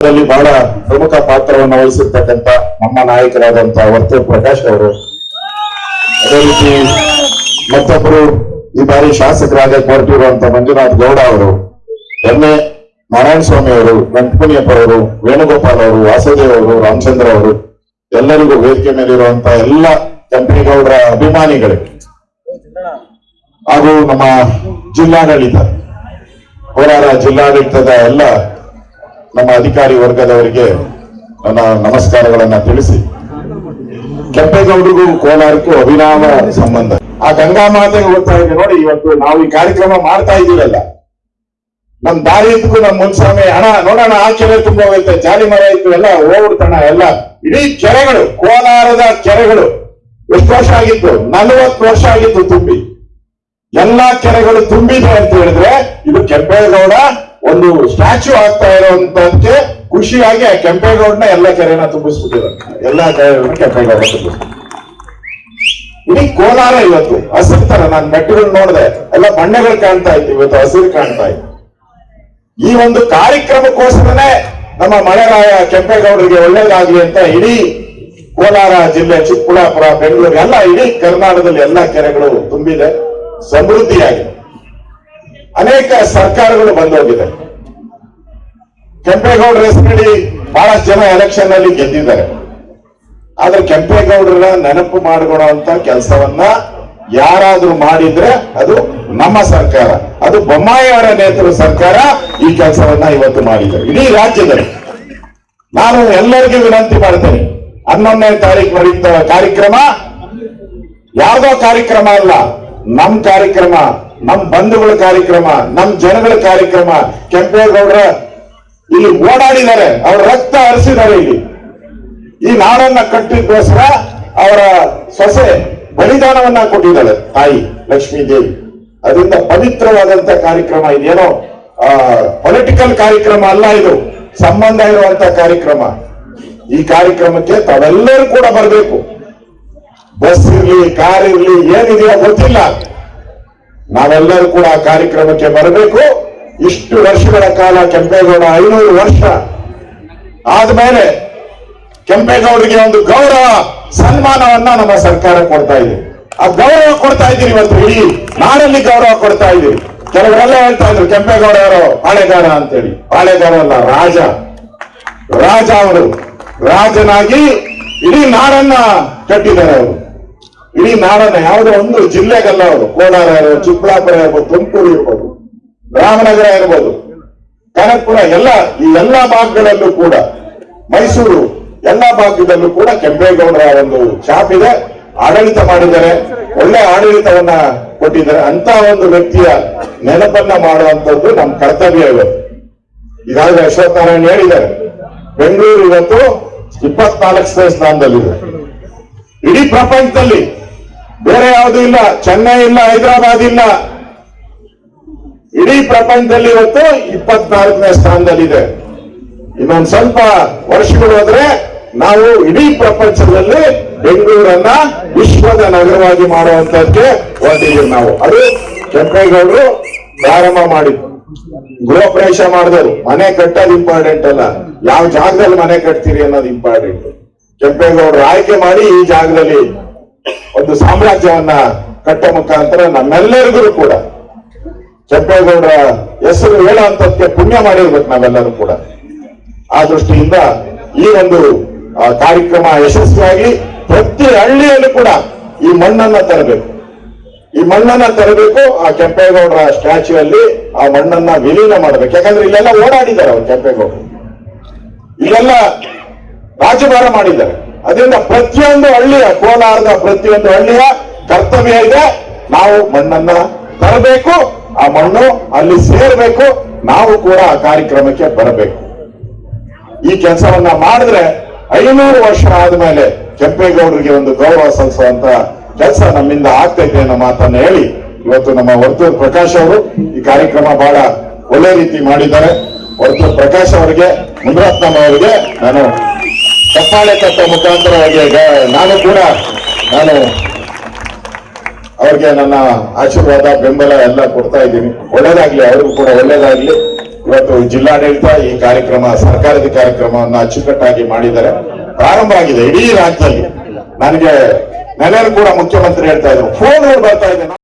ಇದರಲ್ಲಿ ಬಹಳ ಪ್ರಮುಖ ಪಾತ್ರವನ್ನು ವಹಿಸಿರ್ತಕ್ಕಂಥ ನಮ್ಮ ನಾಯಕರಾದಂತ ವರ್ತು ಪ್ರಕಾಶ್ ಅವರು. ಅದೇ ರೀತಿ ಮತ್ತೊಬ್ಬರು ಈ ಬಾರಿ ಶಾಸಕರಾಗ ಹೊರಟಿರುವಂತ ಮಂಜುನಾಥ್ ಗೌಡ ಅವರು ಎಮ್ಮೆ ನಾರಾಯಣ ಸ್ವಾಮಿ ಅವರು ವೆಂಕಟಮುನಿಯಪ್ಪ ಅವರು, ವೇಣುಗೋಪಾಲ್ ಅವರು, ವಾಸುದೇವ್ ಅವರು, ರಾಮಚಂದ್ರ ಅವರು, ಎಲ್ಲರಿಗೂ ವೇದಿಕೆ ಮೇಲಿರುವಂತ ಎಲ್ಲ ಕೆಂಪೇಗೌಡರ ಅಭಿಮಾನಿಗಳಿಗೆ ಹಾಗೂ ನಮ್ಮ ಜಿಲ್ಲಾಡಳಿತ, ಕೋಲಾರ ಜಿಲ್ಲಾಡಳಿತದ ಎಲ್ಲ ನಮ್ಮ ಅಧಿಕಾರಿ ವರ್ಗದವರಿಗೆ ನನ್ನ ನಮಸ್ಕಾರಗಳನ್ನ ತಿಳಿಸಿ. ಕೆಂಪೇಗೌಡರಿಗೂ ಕೋಲಾರಕ್ಕೂ ಅಭಿನಾಮ ಸಂಬಂಧ. ಆ ಗಂಗಾ ಮಾತೆ ಹೋಗ್ತಾ ಇದೆ ನೋಡಿ, ಇವತ್ತು ನಾವು ಈ ಕಾರ್ಯಕ್ರಮ ಮಾಡ್ತಾ ಇದ್ದೀವಲ್ಲ. ನಮ್ ದಾರಿ ಇದ್ದಕ್ಕೂ ನಮ್ ಮುನ್ಸ್ವಾಮಿ ಹಣ ನೋಡೋಣ ಆ ಕೆರೆ ತುಂಬ ಹೋಗುತ್ತೆ, ಜಾಲಿ ಮರ ಇತ್ತು, ಎಲ್ಲ ಹೋಗ್ಬಿಡ್ತಣ ಎಲ್ಲ. ಇಡೀ ಕೆರೆಗಳು, ಕೋಲಾರದ ಕೆರೆಗಳು, ಎಷ್ಟು ವರ್ಷ ಆಗಿತ್ತು? ನಲವತ್ತು ವರ್ಷ ಆಗಿತ್ತು ತುಂಬಿ. ಎಲ್ಲಾ ಕೆರೆಗಳು ತುಂಬಿದೆ ಅಂತ ಹೇಳಿದ್ರೆ, ಇದು ಕೆಂಪೇಗೌಡ ಒಂದು ಸ್ಟ್ಯಾಚ್ಯೂ ಆಗ್ತಾ ಇರುವಂತದಕ್ಕೆ ಖುಷಿಯಾಗಿ ಆ ಎಲ್ಲ ಕೆರೆನ ತುಂಬಿಸ್ಬಿಟ್ಟಿದ್ದಾರೆ. ಎಲ್ಲಾ ಕೆರೆಗಳನ್ನ ಕೆಂಪೇಗೌಡ ತುಂಬಿಸ್ಬಿಟ್ಟು ಇಡೀ ಕೋಲಾರ ಇವತ್ತು ಹಸಿರು ತರ, ನಾನು ಮೆಟ್ಟುಗಳು ನೋಡಿದೆ, ಎಲ್ಲ ಬಣ್ಣಗಳು ಕಾಣ್ತಾ ಇತ್ತು ಇವತ್ತು ಹಸಿರು ಕಾಣ್ತಾ ಇತ್ತು. ಈ ಒಂದು ಕಾರ್ಯಕ್ರಮಕ್ಕೋಸ್ಕರನೇ ನಮ್ಮ ಮಳೆರಾಯ ಕೆಂಪೇಗೌಡರಿಗೆ ಒಳ್ಳೇದಾಗ್ಲಿ ಅಂತ ಇಡೀ ಕೋಲಾರ ಜಿಲ್ಲೆ, ಚಿಕ್ಕಬಳ್ಳಾಪುರ ಬೆಂಗಳೂರು ಎಲ್ಲ ಇಡೀ ಕರ್ನಾಟಕದಲ್ಲಿ ಎಲ್ಲ ಕೆರೆಗಳು ತುಂಬಿದೆ, ಸಮೃದ್ಧಿಯಾಗಿದೆ. ಅನೇಕ ಸರ್ಕಾರಗಳು ಬಂದೋಗಿದೆ. ಕೆಂಪೇಗೌಡರ ಹೆಸರಡಿ ಬಹಳಷ್ಟು ಜನ ಎಲೆಕ್ಷನ್ ಅಲ್ಲಿ ಗೆದ್ದಿದ್ದಾರೆ. ಆದ್ರೆ ಕೆಂಪೇಗೌಡರ ನೆನಪು ಮಾಡಿಕೊಳ್ಳುವಂತ ಕೆಲಸವನ್ನ ಯಾರಾದ್ರೂ ಮಾಡಿದ್ರೆ ಅದು ನಮ್ಮ ಸರ್ಕಾರ. ಅದು ಬೊಮ್ಮಾಯಿಯವರ ನೇತೃತ್ವ ಸರ್ಕಾರ ಈ ಕೆಲಸವನ್ನ ಇವತ್ತು ಮಾಡಿದೆ ಇಡೀ ರಾಜ್ಯದಲ್ಲಿ. ನಾನು ಎಲ್ಲರಿಗೂ ವಿನಂತಿ ಮಾಡ್ತೇನೆ. ಹನ್ನೊಂದನೇ ತಾರೀಕು ನಡೆಯುತ್ತ ಕಾರ್ಯಕ್ರಮ. ಯಾವುದೋ ಕಾರ್ಯಕ್ರಮ ಅಲ್ಲ. ನಮ್ ಕಾರ್ಯಕ್ರಮ. ನಮ್ ಬಂಧುಗಳ ಕಾರ್ಯಕ್ರಮ, ನಮ್ ಜನಗಳ ಕಾರ್ಯಕ್ರಮ. ಕೆಂಪೇಗೌಡರ ಇಲ್ಲಿ ಓಡಾಡಿದ್ದಾರೆ, ಅವ್ರ ರಕ್ತ ಹರಿಸಿದ್ದಾರೆ ಇಲ್ಲಿ. ಈ ನಾಡನ್ನ ಕಟ್ಟಿದ್ದೋಸ್ಕರ ಅವರ ಸೊಸೆ ಬಲಿದಾನವನ್ನ ಕೊಟ್ಟಿದ್ದಾಳೆ, ತಾಯಿ ಲಕ್ಷ್ಮೀ ದೇವಿ. ಅದರಿಂದ ಪವಿತ್ರವಾದಂತ ಕಾರ್ಯಕ್ರಮ ಇದೇನೋ, ಆ ಪೊಲಿಟಿಕಲ್ ಕಾರ್ಯಕ್ರಮ ಅಲ್ಲ ಇದು, ಸಂಬಂಧ ಇರುವಂತ ಕಾರ್ಯಕ್ರಮ. ಈ ಕಾರ್ಯಕ್ರಮಕ್ಕೆ ತಾವೆಲ್ಲರೂ ಕೂಡ ಬರಬೇಕು. ಬಸ್ ಇರ್ಲಿ, ಕಾರ್ ಇರ್ಲಿ, ಏನಿದೆಯೋ ಗೊತ್ತಿಲ್ಲ. ನಾವೆಲ್ಲರೂ ಕೂಡ ಆ ಕಾರ್ಯಕ್ರಮಕ್ಕೆ ಬರಬೇಕು. ಇಷ್ಟು ವರ್ಷಗಳ ಕಾಲ ಕೆಂಪೇಗೌಡ ಐನೂರು ವರ್ಷ ಆದ್ಮೇಲೆ ಕೆಂಪೇಗೌಡರಿಗೆ ಒಂದು ಗೌರವ, ಸನ್ಮಾನವನ್ನ ನಮ್ಮ ಸರ್ಕಾರ ಕೊಡ್ತಾ ಇದೆ. ಆ ಗೌರವ ಕೊಡ್ತಾ ಇದ್ದೀರಿ ಇವತ್ತು ಇಡೀ ನಾಡಲ್ಲಿ ಗೌರವ ಕೊಡ್ತಾ ಇದ್ದೀರಿ ಕೆಲವರೆಲ್ಲ ಹೇಳ್ತಾ ಇದ್ರು, ಕೆಂಪೇಗೌಡ ಅವರು ಪಾಳೆಗಾರ ಅಂತೇಳಿ. ಪಾಳೆಗಾರ ಅಲ್ಲ, ರಾಜ. ರಾಜ ಅವರು. ರಾಜನಾಗಿ ಇಡೀ ನಾಡನ್ನ ಕಟ್ಟಿದ್ದಾರೆ ಅವರು. ಇಡೀ ನಾಡನ್ನ ಯಾವುದೋ ಒಂದು ಜಿಲ್ಲೆಗಲ್ಲ ಅವರು, ಕೋಲಾರ ಇರ್ಬೋದು ಚಿಕ್ಕಬಳ್ಳಾಪುರ ಇರ್ಬೋದು ತುಮಕೂರು ಇರ್ಬೋದು ರಾಮನಗರ ಇರ್ಬೋದು ಕನಕಪುರ ಎಲ್ಲ, ಈ ಎಲ್ಲ ಭಾಗಗಳಲ್ಲೂ ಕೂಡ, ಮೈಸೂರು, ಎಲ್ಲ ಭಾಗದಲ್ಲೂ ಕೂಡ ಕೆಂಪೇಗೌಡರ ಒಂದು ಛಾಪ್ ಇದೆ. ಆಡಳಿತ ಮಾಡಿದ್ದಾರೆ. ಒಳ್ಳೆ ಆಡಳಿತವನ್ನ ಕೊಟ್ಟಿದ್ದಾರೆ. ಅಂತ ಒಂದು ವ್ಯಕ್ತಿಯ ನೆನಪನ್ನ ಮಾಡುವಂತದ್ದು ನಮ್ಮ ಕರ್ತವ್ಯ ಇವತ್ತು ಈಗಾಗಲೇ ಅಶ್ವಥ್ ನಾರಾಯಣ್ ಹೇಳಿದ್ದಾರೆ. ಬೆಂಗಳೂರು ಇವತ್ತು ಇಪ್ಪತ್ನಾಲ್ಕನೇ ಸ್ಥಾನದಲ್ಲಿದೆ. ಇಡೀ ಪ್ರಪಂಚದಲ್ಲಿ ಬೇರೆ ಯಾವುದೂ ಇಲ್ಲ. ಚೆನ್ನೈ ಇಲ್ಲ, ಹೈದರಾಬಾದ್ ಇಲ್ಲ. ಇಡೀ ಪ್ರಪಂಚದಲ್ಲಿ ಇವತ್ತು ಇಪ್ಪತ್ನಾಲ್ಕನೇ ಸ್ಥಾನದಲ್ಲಿದೆ. ಇನ್ನೊಂದು ಸ್ವಲ್ಪ ವರ್ಷಗಳು ಹೋದ್ರೆ ನಾವು ಇಡೀ ಪ್ರಪಂಚದಲ್ಲಿ ಬೆಂಗಳೂರನ್ನ ವಿಶ್ವದ ನಗರವಾಗಿ ಮಾಡುವಂತಕ್ಕೆ ಹೊರಟಿದ್ದೀವಿ ನಾವು. ಅದು ಕೆಂಪೇಗೌಡರು ಪ್ರಾರಂಭ ಮಾಡಿದ್ರು ಗೃಹ ಪ್ರವೇಶ ಮಾಡಿದವರು. ಮನೆ ಕಟ್ಟೋದು ಇಂಪಾರ್ಟೆಂಟ್ ಅಲ್ಲ. ಯಾವ ಜಾಗದಲ್ಲಿ ಮನೆ ಕಟ್ತೀರಿ ಅನ್ನೋದು ಇಂಪಾರ್ಟೆಂಟ್ ಕೆಂಪೇಗೌಡರು ಆಯ್ಕೆ ಮಾಡಿ ಈ ಜಾಗದಲ್ಲಿ ಒಂದು ಸಾಮ್ರಾಜ್ಯವನ್ನ ಕಟ್ಟೋ ಮುಖಾಂತರ ನಮ್ಮೆಲ್ಲರಿಗೂ ಕೂಡ ಕೆಂಪೇಗೌಡರ ಹೆಸರು ಹೇಳುವಂತದಕ್ಕೆ ಪುಣ್ಯ ಮಾಡಿರ್ಬೇಕು ನಾವೆಲ್ಲರೂ ಕೂಡ. ಆ ದೃಷ್ಟಿಯಿಂದ ಈ ಒಂದು ಕಾರ್ಯಕ್ರಮ ಯಶಸ್ವಿಯಾಗಿ ಪ್ರತಿ ಹಳ್ಳಿಯಲ್ಲೂ ಕೂಡ ಈ ಮಣ್ಣನ್ನ ತರಬೇಕು. ಈ ಮಣ್ಣನ್ನ ತರಬೇಕು, ಆ ಕೆಂಪೇಗೌಡರ ಸ್ಟ್ಯಾಚ್ಯೂ ಅಲ್ಲಿ ಆ ಮಣ್ಣನ್ನ ವಿಲೀನ ಮಾಡಬೇಕು. ಯಾಕಂದ್ರೆ ಇಲ್ಲೆಲ್ಲ ಓಡಾಡಿದ್ದಾರೆ ಅವರು ಕೆಂಪೇಗೌಡರು. ಇಲ್ಲೆಲ್ಲ ರಾಜಭಾರ ಮಾಡಿದ್ದಾರೆ. ಅದರಿಂದ ಪ್ರತಿಯೊಂದು ಹಳ್ಳಿಯ, ಕೋಲಾರದ ಪ್ರತಿಯೊಂದು ಹಳ್ಳಿಯ ಕರ್ತವ್ಯ ಇದೆ. ನಾವು ಮಣ್ಣನ್ನ ತರಬೇಕು, ಆ ಮಣ್ಣು ಅಲ್ಲಿ ಸೇರ್ಬೇಕು, ನಾವು ಕೂಡ ಆ ಕಾರ್ಯಕ್ರಮಕ್ಕೆ ಬರಬೇಕು. ಈ ಕೆಲಸವನ್ನ ಮಾಡಿದ್ರೆ ಐನೂರು ವರ್ಷ ಆದ್ಮೇಲೆ ಕೆಂಪೇಗೌಡರಿಗೆ ಒಂದು ಗೌರವ ಸಲ್ಲಿಸುವಂತ ಕೆಲಸ ನಮ್ಮಿಂದ ಆಗ್ತೈತೆ ಅನ್ನೋ ಮಾತನ್ನ ಹೇಳಿ ಇವತ್ತು ನಮ್ಮ ವರ್ತೂರ್ ಪ್ರಕಾಶ್ ಅವರು ಈ ಕಾರ್ಯಕ್ರಮ ಬಹಳ ಒಳ್ಳೆ ರೀತಿ ಮಾಡಿದ್ದಾರೆ. ವರ್ತೂರ್ ಪ್ರಕಾಶ್ ಅವರಿಗೆ ಮುನಿರತ್ನಮ್ಮ ಅವರಿಗೆ ನಾನು ಚಪ್ಪಾಳೆ ತಟ್ಟ ಮುಖಾಂತರವಾಗಿ ನಾನು ಕೂಡ, ನಾನು ಅವ್ರಿಗೆ ನನ್ನ ಆಶೀರ್ವಾದ, ಬೆಂಬಲ ಎಲ್ಲ ಕೊಡ್ತಾ ಇದ್ದೀನಿ. ಒಳ್ಳೇದಾಗ್ಲಿ, ಅವ್ರಿಗೂ ಕೂಡ ಒಳ್ಳೇದಾಗ್ಲಿ. ಇವತ್ತು ಜಿಲ್ಲಾಡಳಿತ ಈ ಕಾರ್ಯಕ್ರಮ, ಸರ್ಕಾರದ ಕಾರ್ಯಕ್ರಮವನ್ನು ಅಚ್ಚುಕಟ್ಟಾಗಿ ಮಾಡಿದ್ದಾರೆ. ಪ್ರಾರಂಭ ಆಗಿದೆ, ಇಡೀ ರಾಜ್ಯದಲ್ಲಿ. ನನಗೆ ನೆನೆಯಲು ಕೂಡ ಮುಖ್ಯಮಂತ್ರಿ ಹೇಳ್ತಾ ಇದ್ರು. ಫೋನ್ ಬರ್ತಾ ಇದೆ